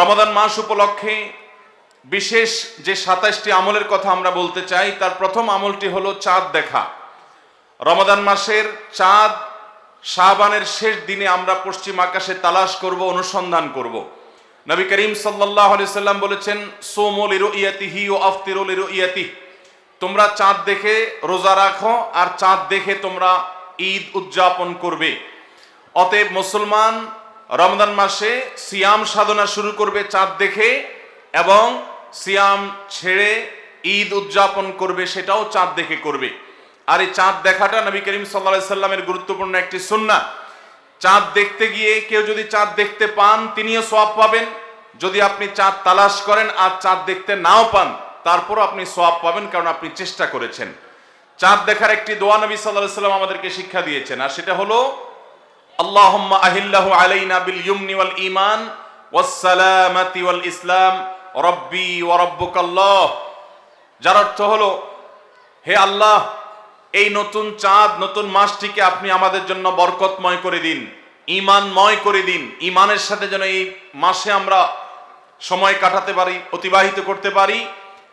রমাদান মাস উপলক্ষে বিশেষ যে সাতাশটি আমলের কথা আমরা বলতে চাই, তার প্রথম আমলটি হলো চাঁদ দেখা। রমাদান মাসের চাঁদ শাহবানের শেষ দিনে আমরা পশ্চিম আকাশে তালাশ করব, অনুসন্ধান করব। নবী করিম সাল্লাহ সাল্লাম বলেছেন সোমল ইরো ইয়াতিহি ও আফতিরুল ইরো ইয়াতি তোমরা চাঁদ দেখে রোজা রাখো, আর চাঁদ দেখে তোমরা ঈদ উদযাপন করবে। অতএব মুসলমান রমজান মাসে সিয়াম সাধনা শুরু করবে চাঁদ দেখে এবং সিয়াম ছেড়ে ঈদ উদযাপন করবে সেটাও চাঁদ দেখে করবে। আর এই চাঁদ দেখাটা নবী করিম সাল্লা সাল্লামের গুরুত্বপূর্ণ একটি সুন্না চাঁদ দেখতে গিয়ে কেউ যদি চাঁদ দেখতে পান, তিনিও সোয়াব পাবেন। যদি আপনি চাঁদ তালাশ করেন আর চাঁদ দেখতে নাও পান, তারপরও আপনি সোয়াব পাবেন কারণ আপনি চেষ্টা করেছেন। চাঁদ দেখার একটি দোয়া নবী সাল্লাহ সাল্লাম আমাদেরকে শিক্ষা দিয়েছেন, আর সেটা হলো ইয়ুমনি ওয়াল ঈমান ওয়াস সালামাতি ওয়াল ইসলাম। রব্বি ওয়া রাব্বুকাল্লাহ। যার অর্থ হলো, হে আল্লাহ, এই নতুন চাঁদ, নতুন মাসটিকে আপনি আমাদের জন্য বরকতময় করে দিন ইমানময় করে দিন। ইমানের সাথে যেন এই মাসে আমরা সময় কাটাতে পারি, অতিবাহিত করতে পারি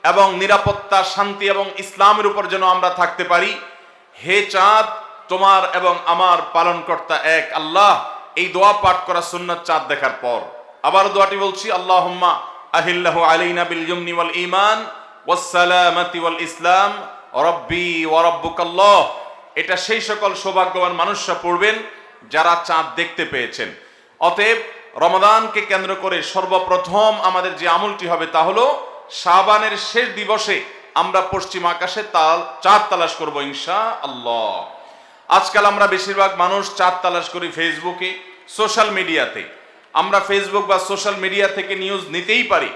এবং নিরাপত্তা, শান্তি এবং ইসলামের উপর যেন আমরা থাকতে পারি। হে চাঁদ তোমার এবং আমার পালনকর্তা এক আল্লাহ। এই দোয়া পাঠ করা সুন্নাত চাঁদ দেখার পর। আবার দোয়াটি বলছি, আল্লাহুম্মা আহিল্লাহু আলাইনা বিল ইয়ুমনি ওয়াল ঈমান ওয়াস সালামাতি ওয়াল ইসলাম, রব্বি ওয়া রাব্বুকাল্লাহ। এটা সেই সকল সৌভাগ্যবান মানুষরা পড়বেন যারা চাঁদ দেখতে পেয়েছেন। অতএব রমাদানকে কেন্দ্র করে সর্বপ্রথম আমাদের যে আমলটি হবে তা হলো, শাবানের শেষ দিবসে আমরা পশ্চিম আকাশে তাল, চাঁদ তালাশ করব ইনশা আল্লাহ আজকাল আমরা বেশিরভাগ মানুষ চাঁদ তালাশ করি ফেসবুকে সোশ্যাল মিডিয়াতে আমরা ফেসবুক বা সোশ্যাল মিডিয়া থেকে নিউজ নিতেই পারি।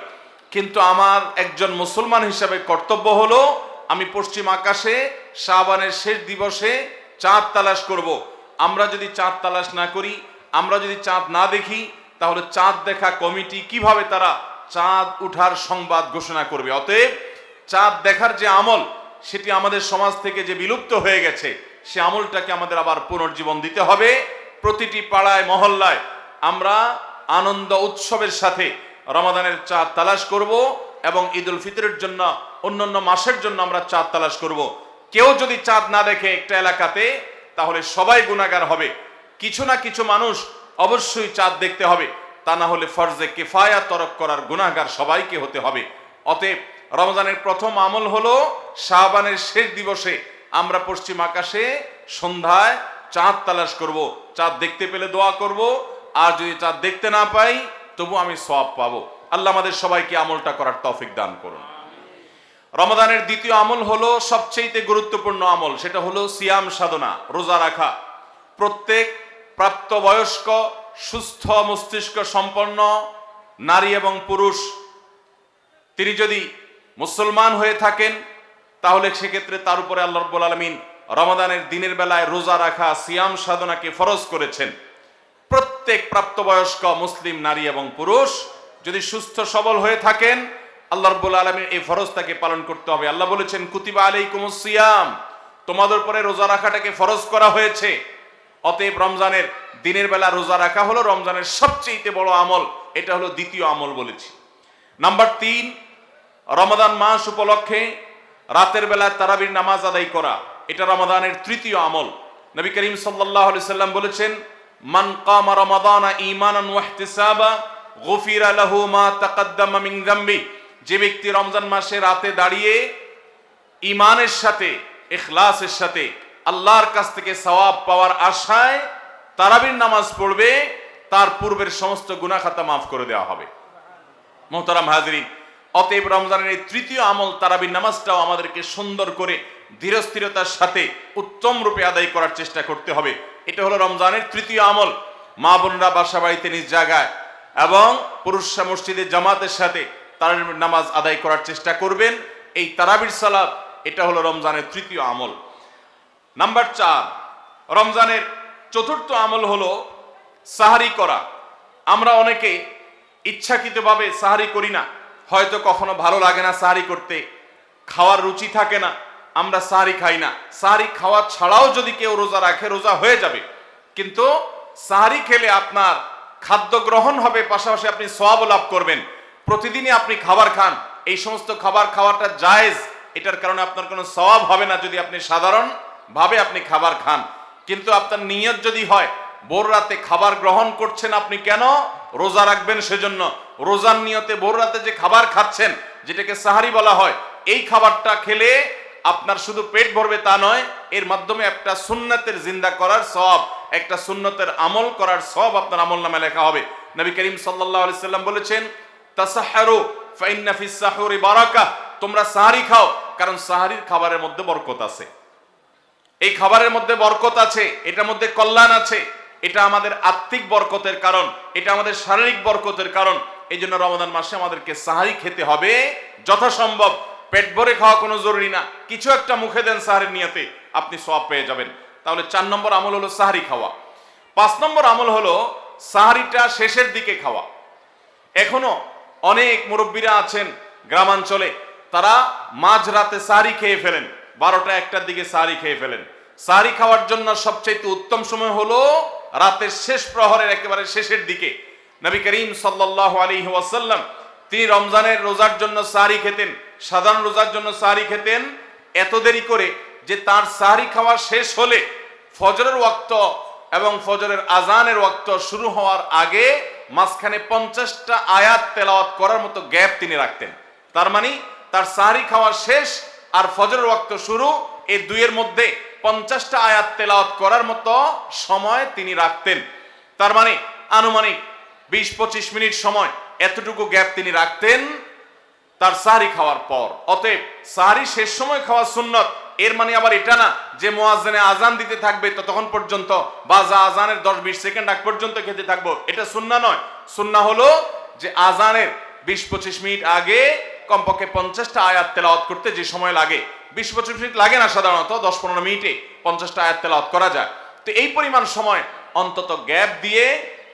কিন্তু আমার একজন মুসলমান হিসাবে কর্তব্য হলো, আমি পশ্চিম আকাশে শাবানের শেষ দিবসে চাঁদ তালাশ করব। আমরা যদি চাঁদ তালাশ না করি, আমরা যদি চাঁদ না দেখি, তাহলে চাঁদ দেখা কমিটি কীভাবে তারা চাঁদ উঠার সংবাদ ঘোষণা করবে? অতএব চাঁদ দেখার যে আমল, সেটি আমাদের সমাজ থেকে যে বিলুপ্ত হয়ে গেছে সে আমলটাকে আমাদের আবার পুনর্জীবন দিতে হবে। প্রতিটি পাড়ায়, মহল্লায় আমরা আনন্দ উৎসবের সাথে রমাদানের চাঁদ তালাশ করব এবং ঈদ উল ফিতরের জন্য, অন্যান্য মাসের জন্য আমরা চাঁদ তালাশ করব। কেউ যদি চাঁদ না দেখে একটা এলাকাতে, তাহলে সবাই গুণাগার হবে। কিছু না কিছু মানুষ অবশ্যই চাঁদ দেখতে হবে। তা না হলে ফরজে কেফায়া তরক করার গুণাগার সবাইকে হতে হবে। অতএব রমজানের প্রথম আমল হলো শাহবানের শেষ দিবসে আমরা পশ্চিম আকাশে সন্ধ্যায় চাঁদ তালাশ করব। চাঁদ দেখতে পেলে দোয়া করব, আর যদি চাঁদ দেখতে না পাই, তবু আমি সওয়াব পাবো। আল্লাহ আমাদের সবাইকে আমলটা করার তৌফিক দান করুন। রমাদানের দ্বিতীয় আমল হলো সবচেয়ে গুরুত্বপূর্ণ আমল, সেটা হলো সিয়াম সাধনা, রোজা রাখা। প্রত্যেক প্রাপ্তবয়স্ক, সুস্থ মস্তিষ্ক সম্পন্ন নারী এবং পুরুষ, তিনি যদি মুসলমান হয়ে থাকেন তাহলে সেক্ষেত্রে তার উপরে আল্লাহ রব্বুল আলমিন রমাদানের দিনের বেলায় রোজা রাখা, সিয়াম সাধনাকে ফরজ করেছেন। প্রত্যেক প্রাপ্তবয়স্ক মুসলিম, নারী এবং পুরুষ যদি সুস্থ, সবল হয়ে থাকেন, আল্লাহ রব্বুল আলমীর এই ফরজটাকে পালন করতে হবে। আল্লাহ বলেছেন, কুতিবা আলাইকুম সিয়াম। তোমাদের উপরে রোজা রাখাটাকে ফরজ করা হয়েছে। অতএব রমজানের দিনের বেলা রোজা রাখা হলো রমজানের সবচেয়ে বড় আমল। এটা হলো দ্বিতীয় আমল বলেছি। নাম্বার তিন, রমাদান মাস উপলক্ষে রাতের বেলায় তারাবির নামাজ আদায় করা, এটা রমাদানের তৃতীয় আমল। নবী করিম আলাইহি সাল্লাম বলেছেন, মান কামা রমাদানা ঈমানান ওয়া ইহতিসাবা, গুফিরা লাহু মা তাকাদ্দামা মিন যামবি। যে ব্যক্তি রমজান মাসে রাতে দাঁড়িয়ে ইমানের সাথে, ইখলাসের সাথে আল্লাহর কাছ থেকে সওয়াব পাওয়ার আশায় তারাবির নামাজ পড়বে, তার পূর্বের সমস্ত গুনাহ খাতা মাফ করে দেওয়া হবে। মোহতারাম হাজরিন অতএব রমজানের এই তৃতীয় আমল তারাবির নামাজটাও আমাদেরকে সুন্দর করে ধীরস্থিরতার সাথে উত্তম রূপে আদায় করার চেষ্টা করতে হবে। এটা হলো রমজানের তৃতীয় আমল। মা বোনরা বাসা বাড়িতে নিজ জায়গায় এবং পুরুষরা মসজিদে জামাতের সাথে তারাবির নামাজ আদায় করার চেষ্টা করবেন। এই তারাবির সালাত, এটা হলো রমজানের তৃতীয় আমল। নাম্বার চার, রমজানের চতুর্থ আমল হলো সাহারি করা। আমরা অনেকে ইচ্ছাকৃতভাবে সাহারি করি না। হয়তো কখনো ভালো লাগে না সাহারি করতে। খাওয়ার রুচি থাকে না, আমরা সাহারি খাই না। সাহারি খাওয়া ছাড়াও যদি কেউ রোজা রাখে, রোজা হয়ে যাবে। কিন্তু সাহারি খেলে আপনার খাদ্য গ্রহণ হবে, পাশাপাশি আপনি সোয়াব লাভ করবেন। প্রতিদিনই আপনি খাবার খান। এই সমস্ত খাবার খাওয়াটা জায়েজ। এটার কারণে আপনার কোনো সওয়াব হবে না যদি আপনি সাধারণ ভাবে আপনি খাবার খান। কিন্তু আপনার নিয়ত যদি হয়, ভোর রাতে খাবার গ্রহণ করছেন আপনি কেন? রোজা রাখবেন সেজন্য। রোজার নিয়তে ভোর রাতে যে খাবার খাচ্ছেন, যেটাকে সাহারি বলা হয়, এই খাবারটা খেলে আপনার শুধু পেট ভরবে তা নয়, এর মাধ্যমে একটা সুন্নতের জিন্দা করার সব একটা সুন্নতের আমল করার সব আপনার আমল নামে লেখা হবে। নবী করিম সাল্লাম বলেছেন তোমরা সাহারি খাও, কারণ সাহারির খাবারের মধ্যে বরকত আছে। এই খাবারের মধ্যে বরকত আছে, এটার মধ্যে কল্যাণ আছে, এটা আমাদের আত্মিক বরকতের কারণ, এটা আমাদের শারীরিক বরকতের কারণ এই জন্য রমজান মাসে আমাদেরকে সাহারি খেতে হবে। যথাসম্ভব পেট ভরে খাওয়া কোনো জরুরি না। কিছু একটা মুখে দেন সাহারির নিয়তে আপনি সব পেয়ে যাবেন। তাহলে চার নম্বর আমল হলো সাহারি খাওয়া। পাঁচ নম্বর আমল হলো সাহারিটা শেষের দিকে খাওয়া। এখনও অনেক মুরব্বীরা আছেন গ্রামাঞ্চলে, তারা মাঝ রাতে সাহারি খেয়ে ফেলেন। বারোটা একটার দিকে সাহারি খেয়ে ফেলেন। সাহারি খাওয়ার জন্য সবচাইতে উত্তম সময় হলো রাতের শেষ প্রহরের একেবারে শেষের দিকে। নবী করিম সাল্লাল্লাহু আলাইহি ওয়াসাল্লাম, তিনি রমজানের রোজার জন্য সাহারি খেতেন, সাধারণ রোজার জন্য সাহারি খেতেন। এত দেরি করে যে তার সাহারি খাওয়া শেষ হলে ফজরের ওয়াক্ত এবং ফজরের আজানের ওয়াক্ত শুরু হওয়ার আগে মাঝখানে পঞ্চাশটা আয়াত তেলাওয়াত করার মতো গ্যাপ তিনি রাখতেন। তার মানে তার সাহারি খাওয়া শেষ আর ফজরের ওয়াক্ত শুরু, এই দুইয়ের মধ্যে পঞ্চাশটা আয়াত তেলাওয়াত করার মতো সময় তিনি রাখতেন। তার মানে আনুমানিক বিশ পঁচিশ মিনিট সময় এতটুকু গ্যাপ তিনি রাখতেন, তার সাহারি খাওয়ার পর। অতএব সাহারি শেষ সময় খাওয়া সুন্নত। এর মানে আবার এটা না যে মোয়াজ্জেনে আজান দিতে থাকবে, ততক্ষণ পর্যন্ত বা যা আজানের দশ বিশ সেকেন্ড আগ পর্যন্ত খেতে থাকব। এটা সুন্না নয়। সুন্না হলো যে আজানের বিশ পঁচিশ মিনিট আগে কমপক্ষে পঞ্চাশটা আয়াত তেলাওয়াত করতে যে সময় লাগে। বিশ পঁচিশ মিনিট লাগে না সাধারণত দশ পনেরো মিনিটে পঞ্চাশটা আয়াত তেলাওয়াত করা যায়। তো এই পরিমাণ সময় অন্তত গ্যাপ দিয়ে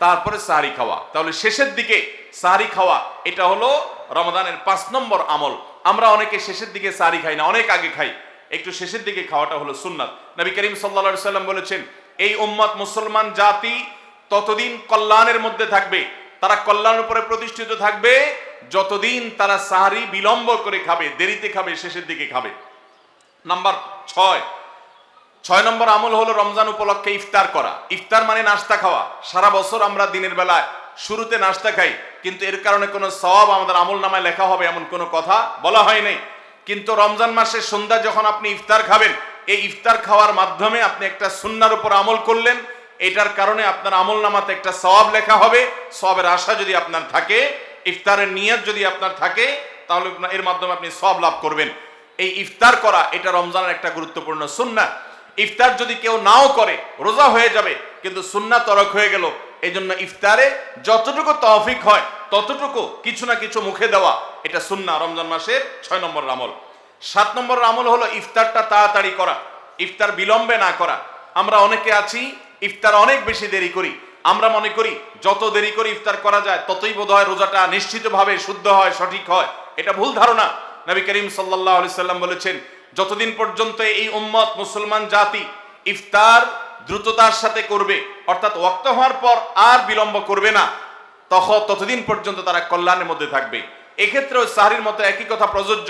তারপরে সাহারি খাওয়া। তাহলে শেষের দিকে সাহারি খাওয়া, এটা হলো রমাদানের পাঁচ নম্বর আমল। আমরা অনেকে শেষের দিকে সাহারি খাই না, অনেক আগে খাই। একটু শেষের দিকে খাওয়াটা হলো সুন্নাত। নবী করিম সাল্লা সাল্লাম বলেছেন, এই উম্মত মুসলমান জাতি ততদিন কল্যাণের মধ্যে থাকবে। তারা কল্যাণের উপরে প্রতিষ্ঠিত থাকবে, যতদিন তারা সাহারি বিলম্ব করে খাবে, দেরিতে খাবে, শেষের দিকে খাবে। নাম্বার ছয় ছয় নম্বর আমল হলো রমজান উপলক্ষে ইফতার করা। ইফতার মানে নাস্তা খাওয়া। সারা বছর আমরা দিনের বেলায় শুরুতে নাস্তা খাই, কিন্তু এর কারণে কোনো সওয়াব আমাদের আমল নামায় লেখা হবে এমন কোনো কথা বলা হয় নাই। কিন্তু রমজান মাসের সন্ধ্যা যখন আপনি ইফতার খাবেন, এই ইফতার খাওয়ার মাধ্যমে আপনি একটা সুন্নার উপর আমল করলেন, এটার কারণে আপনার আমল নামাতে একটা সওয়াব লেখা হবে। সবের আশা যদি আপনার থাকে, ইফতারের নিয়ত যদি আপনার থাকে, তাহলে এর মাধ্যমে আপনি সব লাভ করবেন। এই ইফতার করা, এটা রমজানের একটা গুরুত্বপূর্ণ সুন্না ইফতার যদি কেউ নাও করে, রোজা হয়ে যাবে, কিন্তু সুন্না তরক হয়ে গেল এই জন্য ইফতারে যতটুকু তহফিক হয়, ততটুকু কিছু না কিছু মুখে দেওয়া, এটা সুন্না রমজান মাসের ছয় নম্বর আমল। সাত নম্বর আমল হলো ইফতারটা তাড়াতাড়ি করা, ইফতার বিলম্বে না করা। আমরা অনেকে আছি, ইফতার অনেক বেশি দেরি করি। আমরা মনে করি, যত দেরি করে ইফতার করা যায়, ততই বোধ হয় রোজাটা নিশ্চিতভাবে শুদ্ধ হয়, সঠিক হয়। এটা ভুল ধারণা। নবী করিম সাল্লাহ সাল্লাম বলেছেন যতদিন পর্যন্ত এই উম্মত মুসলমান জাতি ইফতার দ্রুততার সাথে করবে, অর্থাৎ ওয়াক্ত হওয়ার পর আর বিলম্ব করবে না তখন ততদিন পর্যন্ত তারা কল্যাণের মধ্যে থাকবে। এক্ষেত্রেও সাহারির মতো একই কথা প্রযোজ্য,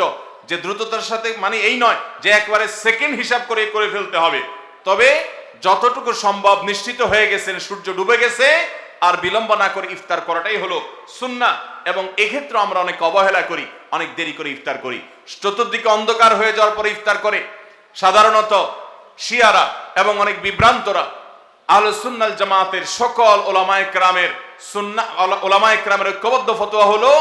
যে দ্রুততার সাথে মানে এই নয় যে একবারে সেকেন্ড হিসাব করে করে ফেলতে হবে। তবে যতটুকু সম্ভব নিশ্চিত হয়ে গেছেন, সূর্য ডুবে গেছে আর বিলম্ব না করে ইফতার করাটাই হলো সুন্না এবং এক্ষেত্রে আমরা অনেক অবহেলা করি, অনেক দেরি করে ইফতার করি। চতুর্দিকে অন্ধকার হয়ে যাওয়ার পরে ইফতার করে। সাধারণত শিয়ারা এবং অনেক বিভ্রান্তরা আল সুন্নাল জামাতের সকল ওলামায় ক্রামের সুন্না ওলামায় ক্রামের ঐক্যবদ্ধ ফতোয়া হলো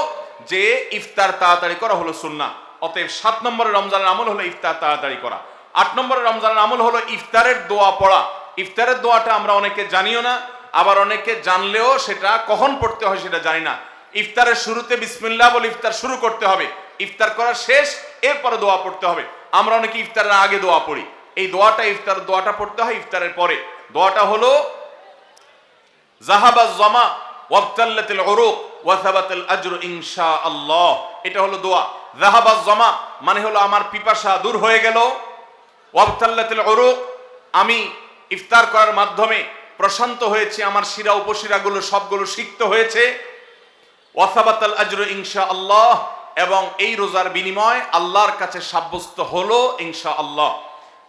যে ইফতার তাড়াতাড়ি করা হলো সুন্না। অতএব সাত নম্বরের রমজানের আমল হলো ইফতার তাড়াতাড়ি করা। আট নম্বরের রমজানের আমল হলো ইফতারের দোয়া পড়া। ইফতারের দোয়াটা আমরা অনেকে জানিও না আবার অনেকে জানলেও সেটা কখন পড়তে হয় সেটা জানি না। ইফতারের শুরুতে বিসমিল্লা বলে ইফতার শুরু করতে হবে। ইফতার করা শেষ, এরপরে দোয়া পড়তে হবে। আমরা অনেকে ইফতারের আগে দোয়া পড়ি। এই দোয়াটা, ইফতার দোয়াটা পড়তে হয় ইফতারের পরে। দোয়াটা হলো জাহাবা জমা এটা হলো দোয়া। জাহাবা জমা মানে হলো আমার পিপাসা দূর হয়ে গেল। আমি ইফতার করার মাধ্যমে প্রশান্ত হয়েছে, আমার শিরা উপশিরাগুলো সবগুলো সিক্ত হয়েছে। ওয়াসাবাতাল আজরু ইনশা আল্লাহ এবং এই রোজার বিনিময় আল্লাহর কাছে সাব্যস্ত হলো ইনশা আল্লাহ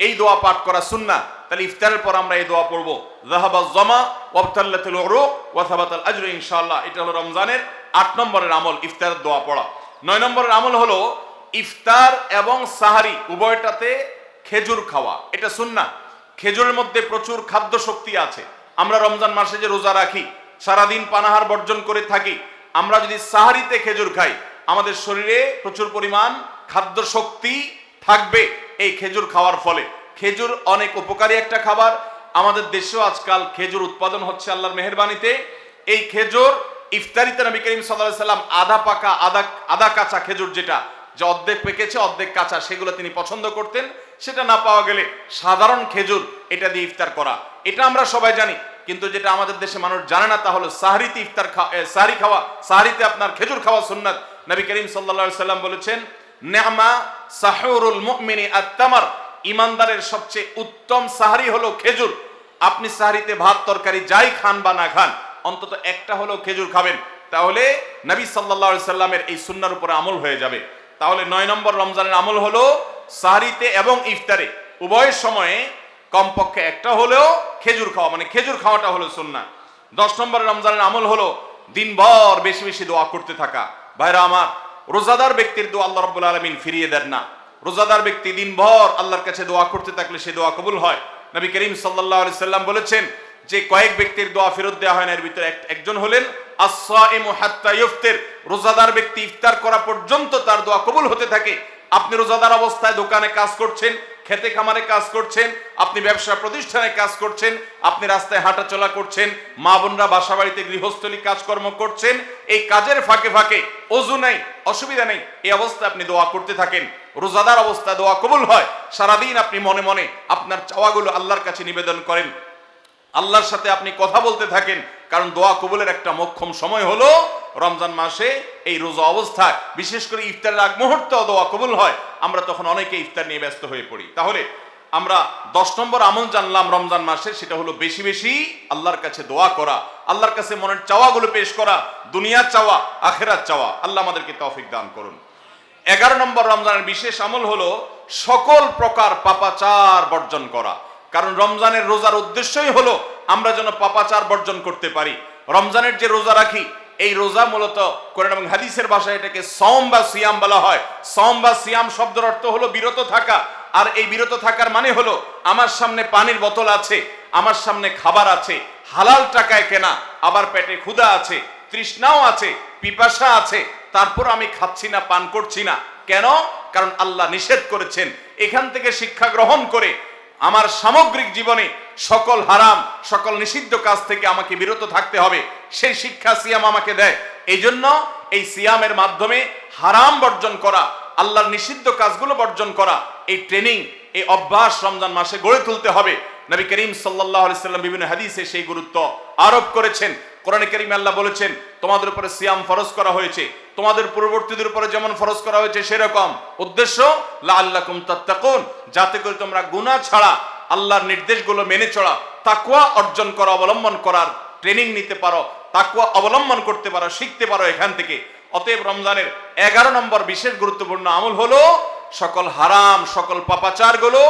এই দোয়া পাঠ করা সুন্না তাহলে ইফতারের পর আমরা এই দোয়া পড়ব। জাহাবা জমা, ওয়াবতাল্লাতুল উরুক ওয়াসাবাতাল আজরু ইনশাআল্লাহ। এটা হলো রমজানের আট নম্বরের আমল, ইফতারের দোয়া পড়া। নয় নম্বরের আমল হলো ইফতার এবং সাহারি, উভয়টাতে খেজুর খাওয়া। এটা সুন্না খেজুরের মধ্যে প্রচুর খাদ্য শক্তি আছে। আমরা রমজান মাসে যে রোজা রাখি, সারাদিন পানাহার বর্জন করে থাকি, আমরা যদি সাহারিতে খেজুর খাই, আমাদের শরীরে প্রচুর পরিমাণ খাদ্য শক্তি থাকবে এই খেজুর খাওয়ার ফলে। খেজুর অনেক উপকারী একটা খাবার। আমাদের দেশেও আজকাল খেজুর উৎপাদন হচ্ছে আল্লাহর মেহরবানিতে। এই খেজুর ইফতারিতে নবী করিম সাল্লাহ সাল্লাম আধা পাকা, আধা আধা কাঁচা খেজুর যেটা, যে অর্ধেক পেকেছে, অর্ধেক কাঁচা, সেগুলো তিনি পছন্দ করতেন। সেটা না পাওয়া গেলে সাধারণ খেজুর এটা দিয়ে ইফতার করা। এটা আমরা সবাই জানি। কিন্তু যেটা আমাদের দেশে মানুষ জানে না, তা হলো সাহারিতে ইফতার সাহারি খাওয়া, সাহারিতে আপনার খেজুর খাওয়া সুন্নাত। নবী করিম সাল্লা সাল্লাম বলেছেন নেমা সাহরুল মুমিনী আত্মামার ইমানদারের সবচেয়ে উত্তম সাহারি হলো খেজুর। আপনি সাহারিতে ভাত, তরকারি যাই খান বা না খান, অন্তত একটা হলো খেজুর খাবেন। তাহলে নবী সাল্লা সাল্লামের এই সুন্নার উপরে আমল হয়ে যাবে। তাহলে নয় নম্বর রমজানের আমল হলো সাহারিতে এবং ইফতারে। উভয় সময়ে কমপক্ষে একটা হলেও খেজুর খাওয়া মানে খেজুর খাওয়াটা হলো সুন্না দশ নম্বর রমজানের আমল হলো দিনভর বেশি বেশি দোয়া করতে থাকা। ভাইরা আমার, রোজাদার ব্যক্তির দোয়া আল্লাহ রব্বুল আলমিন ফিরিয়ে দেন না। রোজাদার ব্যক্তি দিনভর আল্লাহর কাছে দোয়া করতে থাকলে সে দোয়া কবুল হয়। নবী করিম সাল্লাহ সাল্লাম বলেছেন যে কয়েক ব্যক্তির দোয়া ফেরত দেওয়া হয় না, এর ভিতরে একজন হলেন রোজাদার ব্যক্তি ইফতার করা পর্যন্ত তার দোয়া কবুল হতে থাকে। আপনি রোজাদার অবস্থায় দোকানে কাজ করছেন খেতে খামারে কাজ করছেন, আপনি ব্যবসা প্রতিষ্ঠানে কাজ করছেন, আপনি রাস্তায় হাঁটাচলা করছেন, মা বোনরা বাসা বাড়িতে গৃহস্থলী কাজকর্ম করছেন, এই কাজের ফাঁকে ফাঁকে অজু নাই, অসুবিধা নেই, এই অবস্থায় আপনি দোয়া করতে থাকেন। রোজাদার অবস্থায় দোয়া কবুল হয়, সারাদিন আপনি মনে মনে আপনার চাওয়াগুলো আল্লাহর কাছে নিবেদন করেন। আল্লাহর সাথে আপনি কথা বলতে থাকেন কারণ দোয়া কবুলের একটা মক্ষম সময় হলো রমজান মাসে এই রোজা অবস্থায়। বিশেষ করে ইফতারের আগ মুহূর্তে দোয়া কবুল হয়, আমরা তখন অনেকে ইফতার নিয়ে ব্যস্ত হয়ে পড়ি। তাহলে আমরা দশ নম্বর আমল জানলাম রমজান মাসে, সেটা হলো বেশি বেশি আল্লাহর কাছে দোয়া করা, আল্লাহর কাছে মনের চাওয়াগুলো পেশ করা, দুনিয়ার চাওয়া, আখেরার চাওয়া। আল্লাহ আমাদেরকে তৌফিক দান করুন। এগারো নম্বর রমজানের বিশেষ আমল হলো সকল প্রকার পাপাচার বর্জন করা। কারণ রমজানের রোজার উদ্দেশ্যই হলো আমরা যেন পাপাচার বর্জন করতে পারি। রমজানের যে রোজা রাখি, এই রোজা মূলত কোরআন এবং হাদিসের ভাষায় এটাকে সম বা সিয়াম বলা হয়। সম বা সিয়াম শব্দের অর্থ হলো বিরত থাকা। আর এই বিরত থাকার মানে হলো, আমার সামনে পানির বোতল আছে, আমার সামনে খাবার আছে, হালাল টাকায় কেনা, আবার পেটে ক্ষুধা আছে, তৃষ্ণাও আছে, পিপাসা আছে, তারপর আমি খাচ্ছি না, পান করছি না। কেন? কারণ আল্লাহ নিষেধ করেছেন। এখান থেকে শিক্ষা গ্রহণ করে আমার সামগ্রিক জীবনে সকল হারাম, সকল নিষিদ্ধ কাজ থেকে আমাকে বিরত থাকতে হবে। সেই শিক্ষা সিয়াম আমাকে দেয়। এই জন্য এই সিয়ামের মাধ্যমে হারাম বর্জন করা, আল্লাহর নিষিদ্ধ কাজগুলো বর্জন করা, এই ট্রেনিং, এই অভ্যাস রমজান মাসে গড়ে তুলতে হবে। নবী করিম সাল্লাহ সাল্লাম বিভিন্ন হাদিসে সেই গুরুত্ব আরোপ করেছেন। কোরআনে করিম আল্লাহ বলেছেন, তোমাদের উপরে সিয়াম ফরজ করা হয়েছে। তোমাদের পূর্ববর্তীদের উপরে যেমন ফরজ করা হয়েছে, সেরকম। উদ্দেশ্য লা আল্লাহ তাত্তাকুন। যাতে করে তোমরা গুনাহ ছাড়া আল্লাহর নির্দেশগুলো মেনে চলা তাকুয়া অর্জন করা, অবলম্বন করার ট্রেনিং নিতে পারো তাকুয়া অবলম্বন করতে পারো, শিখতে পারো এখান থেকে। অতএব রমজানের এগারো নম্বর বিশেষ গুরুত্বপূর্ণ আমল হলো সকল হারাম, সকল পাপাচারগুলো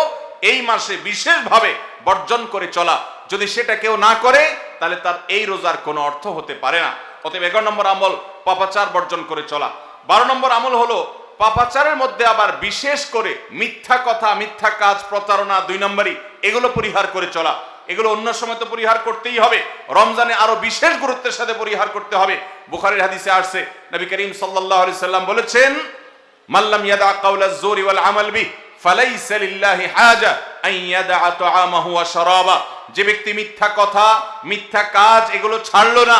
এই মাসে বিশেষভাবে বর্জন করে চলা। যদি সেটা কেউ না করে, তাহলে তার এই রোজার কোনো অর্থ হতে পারে না। অতএব এগারো নম্বর আমল, পাপাচার বর্জন করে চলা। বারো নম্বর আমল হলো পাপাচারের মধ্যে আবার বিশেষ করে মিথ্যা কথা, মিথ্যা কাজ, প্রতারণা দুই নম্বরই। এগুলো পরিহার করে চলা। এগুলো অন্য সময় তো পরিহার করতেই হবে। রমজানে আরও বিশেষ গুরুত্বের সাথে পরিহার করতে হবে। বুখারির হাদিসে আসছে, নবী করিম আলাইহি সাল্লাম বলেছেন মাল্লাম ইয়াদা কাউলা জোরি ওয়াল আমাল বি ফালাইসা হাজা যে ব্যক্তি মিথ্যা কথা, মিথ্যা কাজ এগুলো ছাড়লো না,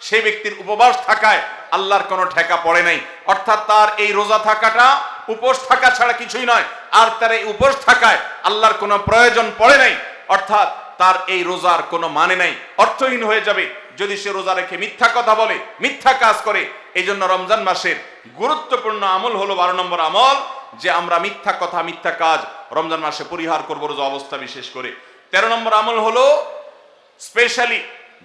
সে ব্যক্তির উপবাস থাকায় আল্লাহর কোনো ঠেকা পড়ে নাই। অর্থাৎ তার এই রোজা থাকাটা উপোস থাকা ছাড়া কিছুই নয়। আর তার এই উপোস থাকায় আল্লাহর কোনো প্রয়োজন পড়ে নাই। অর্থাৎ তার এই রোজার কোনো মানে নাই। অর্থহীন হয়ে যাবে যদি সে রোজা রেখে মিথ্যা কথা বলে, মিথ্যা কাজ করে। এই জন্য রমজান মাসের গুরুত্বপূর্ণ আমল হলো বারো নম্বর আমল, যে আমরা মিথ্যা কথা, মিথ্যা কাজ রমজান মাসে পরিহার করব রোজা অবস্থা বিশেষ করে। তেরো নম্বর আমল হলো স্পেশালি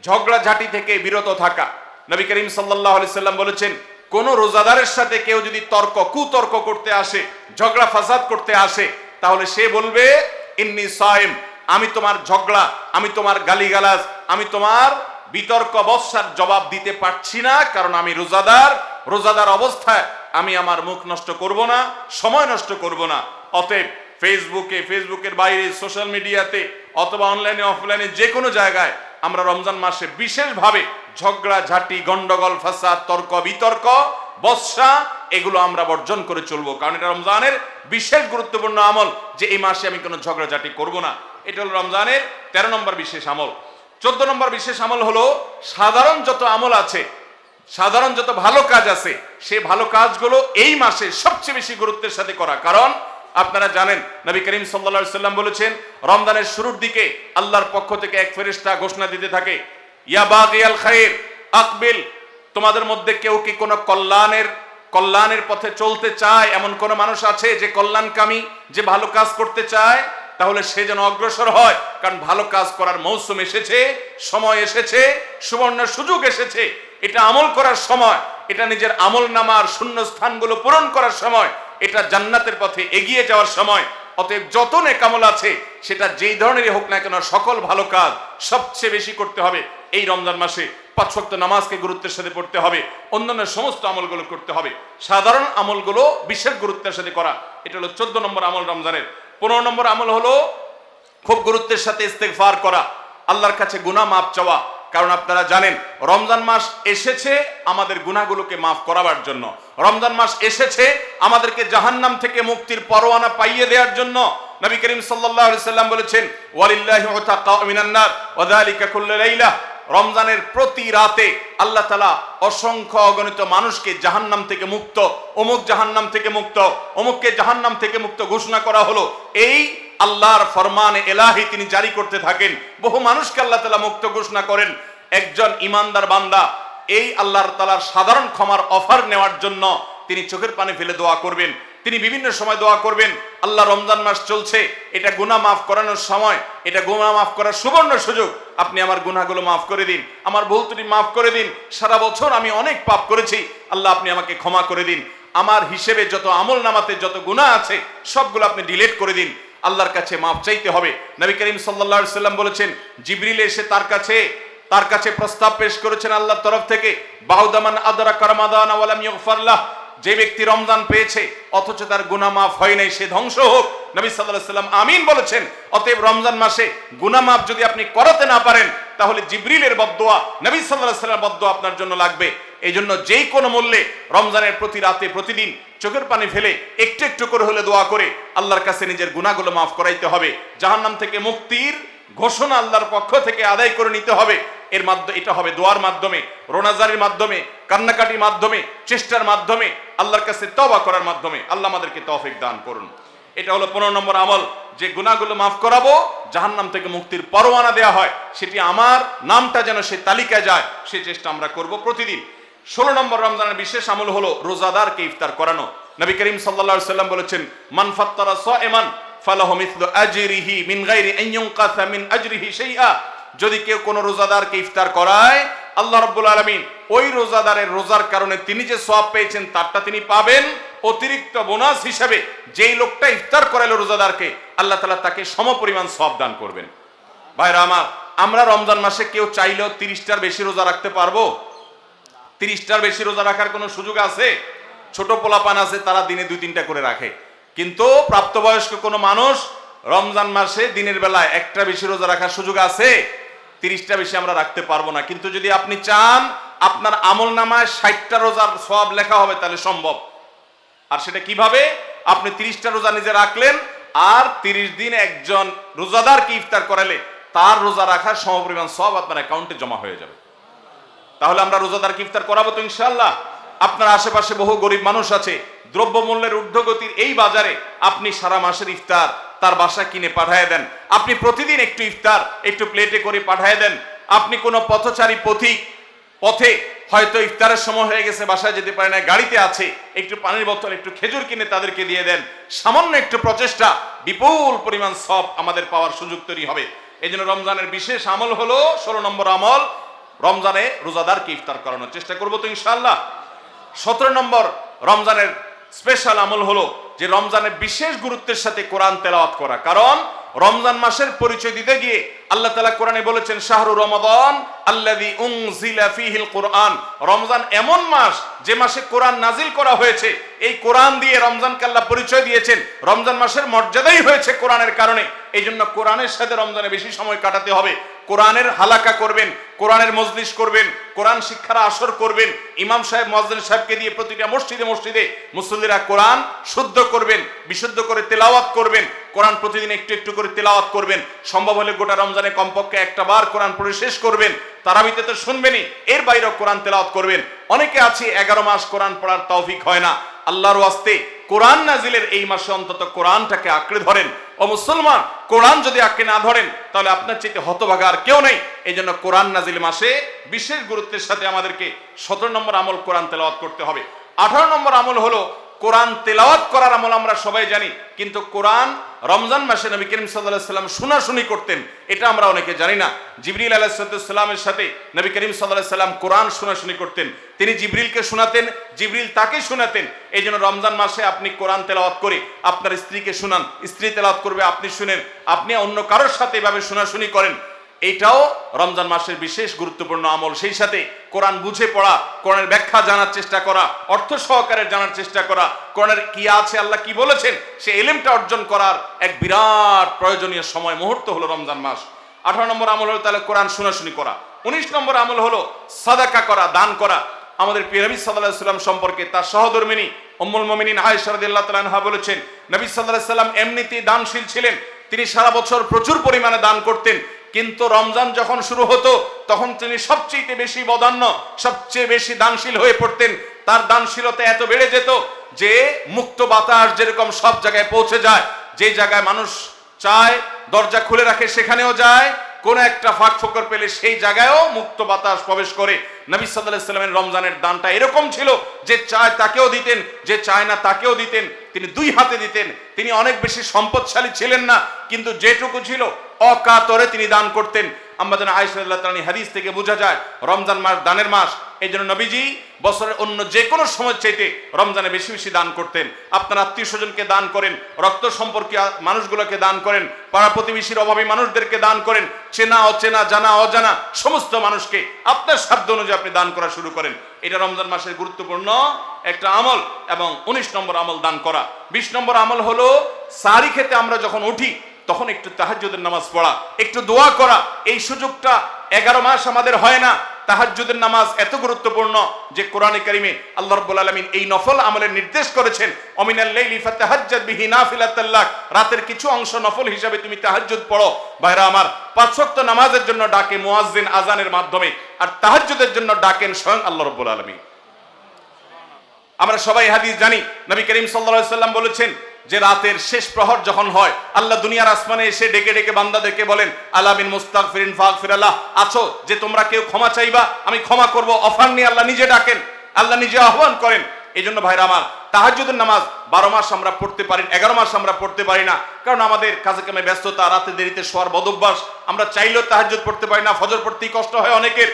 ঝগড়াঝাটি থেকে বিরত থাকা। নবী করিম সাল্লাহ সাল্লাম বলেছেন কোন রোজাদারের সাথে কেউ যদি তর্ক, কুতর্ক করতে আসে, ঝগড়া ফাসাদ করতে আসে, তাহলে সে বলবে, ইন্নি সাইম, আমি তোমার ঝগড়া, আমি তোমার গালিগালাজ, আমি তোমার বিতর্ক বর্ষার জবাব দিতে পারছি না, কারণ আমি রোজাদার রোজাদার অবস্থায় আমি আমার মুখ নষ্ট করব না, সময় নষ্ট করব না। অতএব ফেসবুকে ফেসবুকের বাইরে সোশ্যাল মিডিয়াতে অথবা অনলাইনে অফলাইনে যে কোনো জায়গায় আমরা রমজান মাসে বিশেষভাবে ঝগড়া, ঝাঁটি, গন্ডগোল, ফাসাদ, তর্ক, বিতর্ক বর্ষা এগুলো আমরা বর্জন করে চলবো। কারণ এটা রমজানের বিশেষ গুরুত্বপূর্ণ আমল যে এই মাসে আমি কোনো ঝগড়াঝাটি করব না। এটা হলো রমজানের তেরো নম্বর বিশেষ আমল। চোদ্দ নম্বর বিশেষ আমল হলো সাধারণ যত আমল আছে, সাধারণ যত ভালো কাজ আছে, সে ভালো কাজগুলো এই মাসে সবচেয়ে বেশি গুরুত্বের সাথে করা। কারণ আপনারা জানেন, নবী করিম সাল্লা সাল্লাম বলেছেন, রমজানের শুরুর দিকে আল্লাহর পক্ষ থেকে এক ফেরিস্তা ঘোষণা দিতে থাকে, ইয়া বাগিয়াল আকবিল, তোমাদের মধ্যে কেউ কি কোনো কল্যাণের কল্যাণের পথে চলতে চায়? এমন কোন মানুষ আছে যে কল্যাণকামী, যে ভালো কাজ করতে চায়? তাহলে সে যেন অগ্রসর হয়, কারণ ভালো কাজ করার মৌসুম এসেছে, সময় এসেছে, সুবর্ণ সুযোগ এসেছে। এটা আমল করার সময়, এটা নিজের আমল নামার শূন্য স্থানগুলো পূরণ করার সময় এটা জান্নাতের পথে এগিয়ে যাওয়ার সময়। অতএব যত নেকামল আছে, সেটা যেই ধরনেরই হোক না কেন, সকল ভালো কাজ সবচেয়ে বেশি করতে হবে। এই রমজান মাসে পাঁচ ওয়াক্ত নামাজকে গুরুত্বের সাথে পড়তে হবে, অন্যান্য সমস্ত আমলগুলো করতে হবে। সাধারণ আমলগুলো বিশেষ গুরুত্বের সাথে করা, এটা হলো চোদ্দ নম্বর আমল রমজানের। পনেরো নম্বর আমল হলো খুব গুরুত্বের সাথে ইস্তেগফার করা, আল্লাহর কাছে গুনাহ মাপ চাওয়া কারণ আপনারা জানেন, রমজান মাস এসেছে আমাদের গুনাহগুলোকে মাফ করাবার জন্য। রমজান মাস এসেছে আমাদেরকে জাহান্নাম থেকে মুক্তির পরোয়ানা পাইয়ে দেওয়ার জন্য। নবী করিম সাল্লাম বলেছেন রমজানের প্রতি রাতে আল্লাহ তালা অসংখ্য অগণিত মানুষকে জাহান্নাম থেকে মুক্ত, অমুক জাহান্নাম থেকে মুক্ত, অমুককে জাহান্নাম থেকে মুক্ত ঘোষণা করা হলো। এই আল্লাহর ফরমানে এলাহি তিনি জারি করতে থাকেন। বহু মানুষকে আল্লাহ তালা মুক্ত ঘোষণা করেন, একজন ইমানদার বান্দা, এই আল্লাহর তালার সাধারণ ক্ষমার অফার নেওয়ার জন্য তিনি চোখের পানি ফেলে দোয়া করবেন। তিনি বিভিন্ন সময় দোয়া করবেন, আল্লাহ রমজান মাস চলছে, এটা গুনাহ মাফ করানোর সময়, এটা গুণা মাফ করার সুবর্ণ সুযোগ, আপনি আমার গুনাহগুলো মাফ করে দিন, আমার ভুল মাফ করে দিন, সারা বছর আমি অনেক পাপ করেছি, আল্লাহ আপনি আমাকে ক্ষমা করে দিন। আমার হিসেবে যত আমল নামাতে যত গুনাহ আছে, সবগুলো আপনি ডিলিট করে দিন। আল্লাহর কাছে মাফ চাইতে হবে। নবী করিম সাল্লাল্লাহু সাল্লাম বলেছেন, জিবরিল এসে তার কাছে তার কাছে প্রস্তাব পেশ করেছেন আল্লাহর তরফ থেকে, বাহুদামান আদরা কারমাদান যে ব্যক্তি রমজান পেয়েছে, অথচ তার গুনাহ মাফ হয় নাই, সে ধ্বংস হোক। নবী আলাইহি সাল্লাম আমিন বলেছেন, অতএব রমজান মাসে গুনাহ মাফ যদি আপনি করাতে না পারেন, তাহলে জিবরিলের বদদোয়া, নবী সাল্লাল্লাহু আলাইহি সাল্লামের বদদোয়া আপনার জন্য লাগবে। এই জন্য যেই কোনো মূল্যে রমজানের প্রতি রাতে, প্রতিদিন চোখের পানি ফেলে একটু একটু করে হলে দোয়া করে আল্লাহর কাছে নিজের গুনাহগুলো মাফ করাইতে হবে। জাহান্নাম থেকে মুক্তির ঘোষণা আল্লাহর পক্ষ থেকে আদায় করে নিতে হবে। এর মাধ্যমে এটা হবে দোয়ার মাধ্যমে, রোনাজারির মাধ্যমে, কান্নাকাটির মাধ্যমে, চেষ্টার মাধ্যমে, আল্লাহর কাছে তবা করার মাধ্যমে। আল্লাহ আমাদেরকে তফিক দান করুন। এটা হলো পনেরো নম্বর আমল। যে গুণাগুলো মাফ করাবো, জাহান্নাম থেকে মুক্তির পরোয়ানা দেওয়া হয়। সেটি আমার নামটা যেন সে তালিকায় যায়, সে চেষ্টা আমরা করব প্রতিদিন। ষোলো নম্বর রমজানের বিশেষ আমল হলো রোজাদারকে ইফতার করানো। নবী করিম সাল্লাল্লাহু সাল্লাম বলেছেন, মান ফাত্তারা সাইমান ফালাহু মিথলু আজরিহি মিন গায়রি আন মিন আজরিহি শাইআ। যদি কেউ কোনো রোজাদারকে ইফতার করায়, আল্লাহ রাব্বুল আলামিন ওই রোজাদারের রোজার কারণে তিনি যে সওয়াব পেয়েছেন, তারটা তিনি পাবেন অতিরিক্ত বোনাস হিসেবে। যেই লোকটা ইফতার করাইলো রোজাদারকে, আল্লাহ তালা তাকে সমপরিমাণ সওয়াব দান করবেন। ভাইরা আমার, আমরা রমজান মাসে কেউ চাইলেও তিরিশটার বেশি রোজা রাখতে পারব? তিরিশটার বেশি রোজা রাখার কোনো সুযোগ আছে? ছোট পোলাপান আছে, তারা দিনে দুই তিনটা করে রাখে। কিন্তু প্রাপ্তবয়স্ক কোনো মানুষ রমজান মাসে দিনের বেলায় একটা বেশি রোজা রাখার সুযোগ আছে? তিরিশটা বেশি আমরা রাখতে পারব না। কিন্তু যদি আপনি চান, আপনার আমল নামায় ষাটটা রোজার সব লেখা হবে, তাহলে সম্ভব। আর সেটা কীভাবে? আপনি তিরিশটা রোজা নিজে রাখলেন, আর তিরিশ দিন একজন রোজাদারকে ইফতার করালে তার রোজা রাখার সমপরিমাণ সব আপনার অ্যাকাউন্টে জমা হয়ে যাবে। তাহলে আমরা রোজাদারকে ইফতার করাবো তো ইনশাল্লাহ আপনার আশেপাশে বহু গরিব মানুষ আছে, দ্রব্যমূল্যের ঊর্ধ্বগতির এই বাজারে আপনি সারা মাসের ইফতার তার বাসা কিনে পাঠায় দেন। আপনি প্রতিদিন একটু ইফতার, একটু প্লেটে করে পাঠায় দেন। আপনি কোনো পথচারী পথিক, পথে হয়তো ইফতারের সময় হয়ে গেছে, বাসায় যেতে পারে না, গাড়িতে আছে, একটু পানির বোতল, একটু খেজুর কিনে তাদেরকে দিয়ে দেন। সামান্য একটু প্রচেষ্টা, বিপুল পরিমাণ সব আমাদের পাওয়ার সুযোগ তৈরি হবে। এই রমজানের বিশেষ আমল হলো, ষোলো নম্বর আমল রমজানে রোজাদারকে ইফতার করানোর চেষ্টা করব তো ইনশাআল্লাহ। সতেরো নম্বর রমজানের স্পেশাল আমল হলো যে রমজানে বিশেষ গুরুত্বের সাথে কোরআন তেলাওয়াত করা। কারণ রমজান মাসের পরিচয় দিতে গিয়ে আল্লাহ তালা কোরআনে বলেছেন, শাহরু রমাদান আল্লাদি উংজিলা কোরআন। রমজান এমন মাস যে মাসে কোরআন নাজিল করা হয়েছে, এই কোরআন দিয়ে রমজানকে আল্লাহ পরিচয় দিয়েছেন। রমজান মাসের মর্যাদাই হয়েছে কোরআনের কারণে। এই জন্য কোরআনের সাথে রমজানে বেশি সময় কাটাতে হবে। কোরআনের হালাকা করবেন, কোরআনের মজলিস করবেন, কোরআন শিক্ষার আসর করবেন, ইমাম সাহেব মজলিস সাহেবকে দিয়ে প্রতিটা মসজিদে মসজিদে মুসল্লিরা কোরআন শুদ্ধ করবেন, বিশুদ্ধ করে তেলাওয়াত করবেন, কোরআন প্রতিদিন একটু একটু করে তেলাওয়াত করবেন। সম্ভব হলে গোটা রমজানে কমপক্ষে একটা বার কোরআন পড়ে শেষ করবেন। তারাবিতে তো শুনবেনই, এর বাইরেও কোরআন তেলাওয়াত করবেন। অনেকে আছে, এগারো মাস কোরআন পড়ার তৌফিক হয় না। আল্লাহর ওয়াস্তে কোরআন নাজিলের এই মাসে অন্তত কোরআনটাকে আঁকড়ে ধরেন। ও মুসলমান, কোরআন যদি আঁকড়ে না ধরেন, তাহলে আপনার চেয়ে হতভাগা আর কেউ নেই। এই জন্য কোরআন নাজিল মাসে বিশেষ গুরুত্বের সাথে আমাদেরকে সতেরো নম্বর আমল কোরআন তেলাওয়াত করতে হবে। আঠারো নম্বর আমল হলো কোরআন তেলাওয়াত করার আমল আমরা সবাই জানি, কিন্তু কোরআন রমজান মাসে নবী করিম সাল্লাহ সাল্লাম শোনাশুনি করতেন। এটা আমরা অনেকে জানি না। জিবরিল আলাহিসাল্লামের সাথে নবী করিম সাল্লাহ সাল্লাম কোরআন শোনাশুনি করতেন। তিনি জিবরিলকে শোনাতেন, জিবরিল তাকে শোনাতেন। এই রমজান মাসে আপনি কোরআন তেলাওয়াত করে আপনার স্ত্রীকে শোনান। স্ত্রী তেলাওয়াত করবে, আপনি শুনেন। আপনি অন্য কারোর সাথে এভাবে শোনাশুনি করেন। এইটাও রমজান মাসের বিশেষ গুরুত্বপূর্ণ আমল। সেই সাথে কোরআন বুঝে পড়া, কোরআনের ব্যাখ্যা জানার চেষ্টা করা, অর্থ সহকারে জানার চেষ্টা করা, কোরআনের কি আছে, আল্লাহ কি বলেছেন, সে এলেমটা অর্জন করার এক বিরাট প্রয়োজনীয় সময়, মুহূর্ত হলো রমজান মাস। আঠারো নম্বর আমল হলো তাহলে কোরআন শোনাশুনি করা। উনিশ নম্বর আমল হলো সাদাকা করা, দান করা। আমাদের পিরাবি সাল্লাহ সাল্লাম সম্পর্কে তার সহধর্মিনী অম্মুল মমিনিন আয়সারদুল্লাহ তালানহা বলেছেন, নবী সাল্লাহ সাল্লাম এমনিতেই দানশীল ছিলেন। তিনি সারা বছর প্রচুর পরিমাণে দান করতেন। কিন্তু রমজান যখন শুরু হতো, তখন তিনি সবচেয়ে বেশি বদান্য, সবচেয়ে বেশি দানশীল হয়ে পড়তেন। তার দানশীলতা এত বেড়ে যেত যে মুক্ত বাতাস যেরকম সব জায়গায় পৌঁছে যায়, যে জায়গায় মানুষ চায়, দরজা খুলে রাখে সেখানেও যায়, কোন একটা ফাঁক ফোকর পেলে সেই জায়গায়ও মুক্ত বাতাস প্রবেশ করে। নবী সাল্লাহ সাল্লামের রমজানের দানটা এরকম ছিল যে চায় তাকেও দিতেন, যে চায় না তাকেও দিতেন। তিনি দুই হাতে দিতেন। তিনি অনেক বেশি সম্পদশালী ছিলেন না, কিন্তু যেটুকু ছিল অকাতরে তিনি দান করতেন। আমাদের আয়সাল্লাহ তালী হাদিস থেকে বোঝা যায়, রমজান মাস দানের মাস এই জন্য নবীজি বছরের অন্য যে কোনো সময় চাইতে রমজানে বেশি বেশি দান করতেন। আপনার আত্মীয় স্বজনকে দান করেন, রক্ত সম্পর্কে মানুষগুলোকে দান করেন, পাড়া প্রতিবেশীর অভাবী মানুষদেরকে দান করেন, চেনা, অচেনা, জানা, অজানা সমস্ত মানুষকে আপনার সাধ্য অনুযায়ী আপনি দান করা শুরু করেন। এটা রমজান মাসের গুরুত্বপূর্ণ একটা আমল এবং উনিশ নম্বর আমল দান করা। বিশ নম্বর আমল হলো, সারি খেতে আমরা যখন উঠি তখন একটু তাহাজ্জুদের নামাজ পড়া, একটু দোয়া করা, এই সুযোগটা এগারো মাস আমাদের হয় না। তাহাজ্জুদের নামাজ এত গুরুত্বপূর্ণ যে কোরআনে কারিমে আল্লাহ রাব্বুল আলামিন এই নফল আমলের নির্দেশ করেছেন, অমিনাল লাইলি বিহি নাফিলাতাল্লাক রাতের কিছু অংশ নফল হিসাবে তুমি তাহাজ্জুদ পড়ো। ভাইরা আমার, পাঁচ ওয়াক্ত নামাজের জন্য ডাকে মুয়াজ্জিন আজানের মাধ্যমে, আর তাহাজ্জুদের জন্য ডাকেন স্বয়ং আল্লাহ রাব্বুল আলামিন। আমরা সবাই হাদিস জানি, নবী করিম আলাইহি সাল্লাম বলেছেন যে রাতের শেষ প্রহর যখন হয়, আল্লাহ দুনিয়ার আসমানে এসে ডেকে ডেকে বান্দাদেরকে বলেন, আলামিন মুস্তাগফিরিন ফাগফিরাল্লাহ আছো, যে তোমরা কেউ ক্ষমা চাইবা, আমি ক্ষমা করব, অফার নিয়ে আল্লাহ নিজে ডাকেন, আল্লাহ নিজে আহ্বান করেন। এই জন্য ভাইরা আমার, তাহাজ্জুদের নামাজ বারো মাস আমরা পড়তে পারি, এগারো মাস আমরা পড়তে পারি না, কারণ আমাদের কাজে কামে ব্যস্ততা, রাতে দেরিতে শোয়ার বদভ্যাস, আমরা চাইলেও তাহাজ্জুদ পড়তে পারি না, ফজর পড়তেই কষ্ট হয় অনেকের।